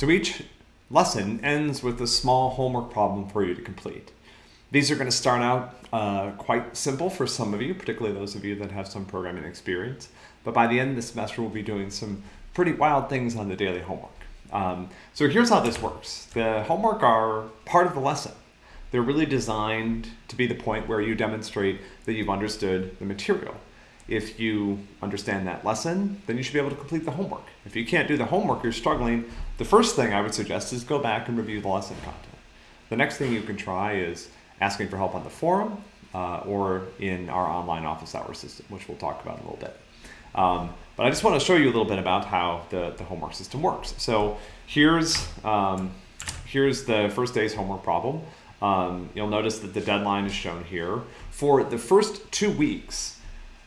So each lesson ends with a small homework problem for you to complete. These are going to start out uh, quite simple for some of you, particularly those of you that have some programming experience. But by the end of the semester, we'll be doing some pretty wild things on the daily homework. Um, so here's how this works. The homework are part of the lesson. They're really designed to be the point where you demonstrate that you've understood the material. If you understand that lesson, then you should be able to complete the homework. If you can't do the homework, you're struggling, the first thing I would suggest is go back and review the lesson content. The next thing you can try is asking for help on the forum uh, or in our online office hour system, which we'll talk about in a little bit. Um, but I just want to show you a little bit about how the, the homework system works. So here's, um, here's the first day's homework problem. Um, you'll notice that the deadline is shown here. For the first two weeks,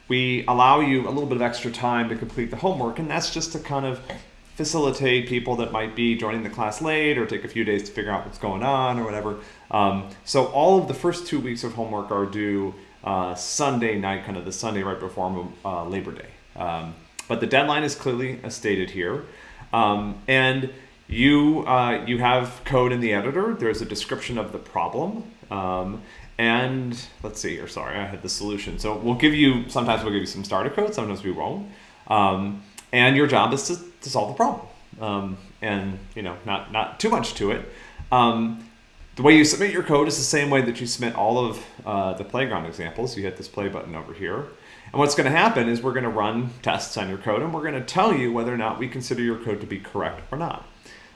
we allow you a little bit of extra time to complete the homework, and that's just to kind of facilitate people that might be joining the class late or take a few days to figure out what's going on or whatever. Um, so all of the first two weeks of homework are due uh, Sunday night, kind of the Sunday right before uh, Labor Day. Um, but the deadline is clearly stated here. Um, and you, uh, you have code in the editor. There's a description of the problem. And let's see here, sorry, I had the solution. So we'll give you, sometimes we'll give you some starter code, sometimes we won't. Um, and your job is to, to solve the problem. Um, and, you know, not, not too much to it. Um, the way you submit your code is the same way that you submit all of uh, the playground examples. You hit this play button over here. And what's going to happen is we're going to run tests on your code and we're going to tell you whether or not we consider your code to be correct or not.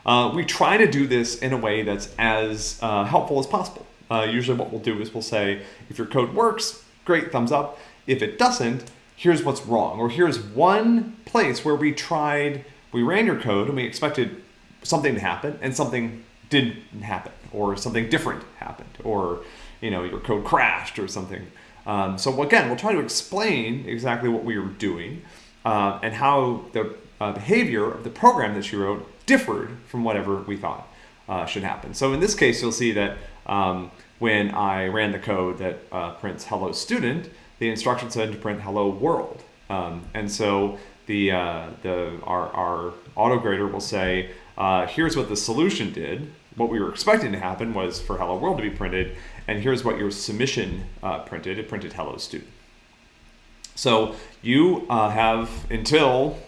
Uh, we try to do this in a way that's as uh, helpful as possible. Uh, usually what we'll do is we'll say, if your code works, great, thumbs up. If it doesn't, here's what's wrong. Or here's one place where we tried, we ran your code and we expected something to happen and something didn't happen or something different happened or you know your code crashed or something um, so again, we'll try to explain exactly what we were doing uh, and how the uh, behavior of the program that you wrote differed from whatever we thought uh, should happen. So in this case, you'll see that um, when I ran the code that uh, prints hello student, the instruction said to print hello world. Um, and so the, uh, the, our, our auto grader will say, uh, here's what the solution did. What we were expecting to happen was for hello world to be printed, and here's what your submission uh, printed. It printed hello student. So you uh, have until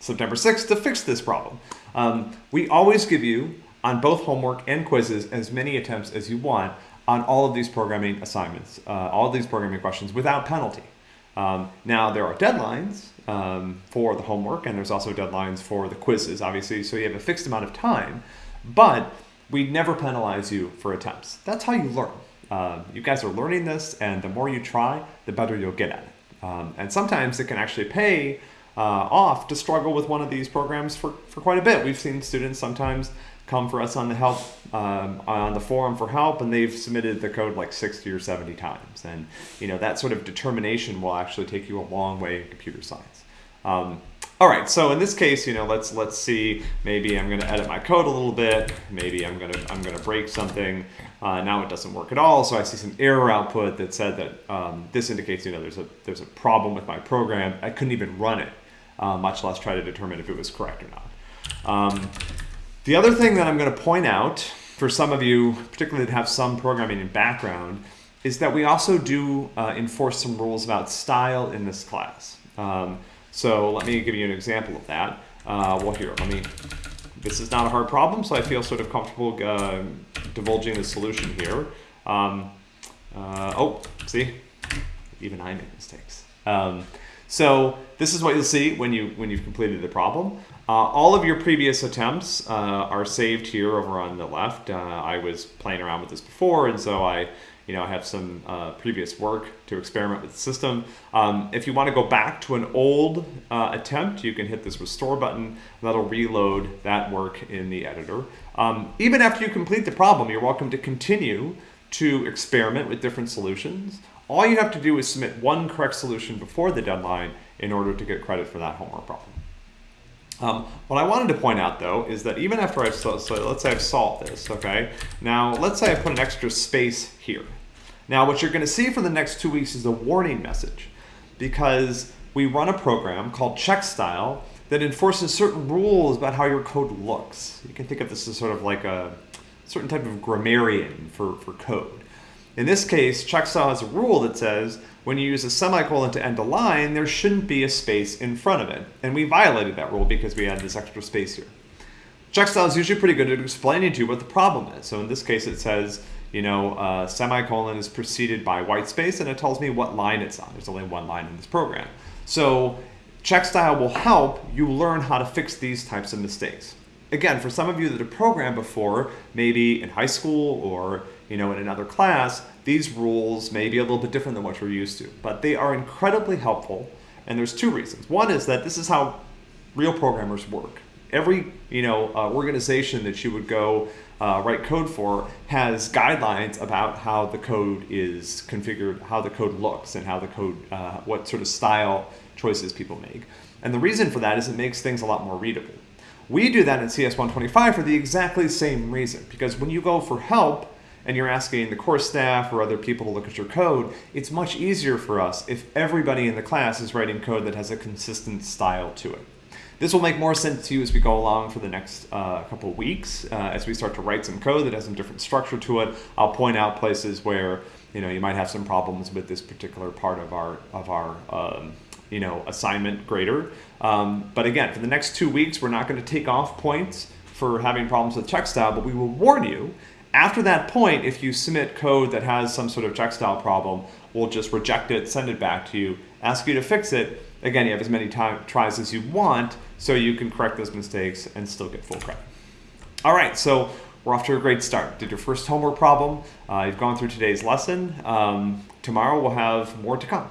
September 6th to fix this problem. Um, we always give you, on both homework and quizzes, as many attempts as you want on all of these programming assignments, uh, all of these programming questions without penalty. Um, now there are deadlines um, for the homework and there's also deadlines for the quizzes, obviously, so you have a fixed amount of time, but we never penalize you for attempts. That's how you learn. Uh, you guys are learning this, and the more you try, the better you'll get at it. Um, and sometimes it can actually pay uh, off to struggle with one of these programs for, for quite a bit. We've seen students sometimes come for us on the help um, on the forum for help, and they've submitted the code like 60 or 70 times. And you know that sort of determination will actually take you a long way in computer science. Um, all right, so in this case, you know, let's let's see. Maybe I'm going to edit my code a little bit. Maybe I'm going to I'm going to break something. Uh, now it doesn't work at all. So I see some error output that said that um, this indicates you know there's a there's a problem with my program. I couldn't even run it, uh, much less try to determine if it was correct or not. Um, the other thing that I'm going to point out for some of you, particularly that have some programming in background, is that we also do uh, enforce some rules about style in this class. Um, so let me give you an example of that. Uh, well, here, let me, this is not a hard problem, so I feel sort of comfortable uh, divulging the solution here. Um, uh, oh, see, even I make mistakes. Um, so this is what you'll see when, you, when you've completed the problem. Uh, all of your previous attempts uh, are saved here over on the left. Uh, I was playing around with this before, and so I you know, I have some uh, previous work to experiment with the system. Um, if you want to go back to an old uh, attempt, you can hit this restore button. That'll reload that work in the editor. Um, even after you complete the problem, you're welcome to continue to experiment with different solutions. All you have to do is submit one correct solution before the deadline in order to get credit for that homework problem. Um, what I wanted to point out though is that even after I've, so, so let's say I've solved this, okay? Now let's say I put an extra space here. Now what you're gonna see for the next two weeks is a warning message because we run a program called check style that enforces certain rules about how your code looks. You can think of this as sort of like a certain type of grammarian for, for code. In this case, checkstyle has a rule that says when you use a semicolon to end a line, there shouldn't be a space in front of it. And we violated that rule because we had this extra space here. Checkstyle is usually pretty good at explaining to you what the problem is. So in this case, it says, you know, uh, semicolon is preceded by white space, and it tells me what line it's on. There's only one line in this program. So Checkstyle will help you learn how to fix these types of mistakes. Again, for some of you that have programmed before, maybe in high school or you know in another class, these rules may be a little bit different than what you're used to, but they are incredibly helpful. And there's two reasons. One is that this is how real programmers work every you know uh, organization that you would go uh, write code for has guidelines about how the code is configured, how the code looks, and how the code, uh, what sort of style choices people make. And the reason for that is it makes things a lot more readable. We do that in CS125 for the exactly same reason, because when you go for help and you're asking the course staff or other people to look at your code, it's much easier for us if everybody in the class is writing code that has a consistent style to it. This will make more sense to you as we go along for the next uh, couple weeks. Uh, as we start to write some code that has some different structure to it, I'll point out places where you know you might have some problems with this particular part of our of our um, you know assignment grader. Um, but again, for the next two weeks, we're not going to take off points for having problems with check style, but we will warn you after that point, if you submit code that has some sort of check style problem, we'll just reject it, send it back to you, ask you to fix it. Again, you have as many tries as you want, so you can correct those mistakes and still get full credit. All right, so we're off to a great start. Did your first homework problem. Uh, you've gone through today's lesson. Um, tomorrow we'll have more to come.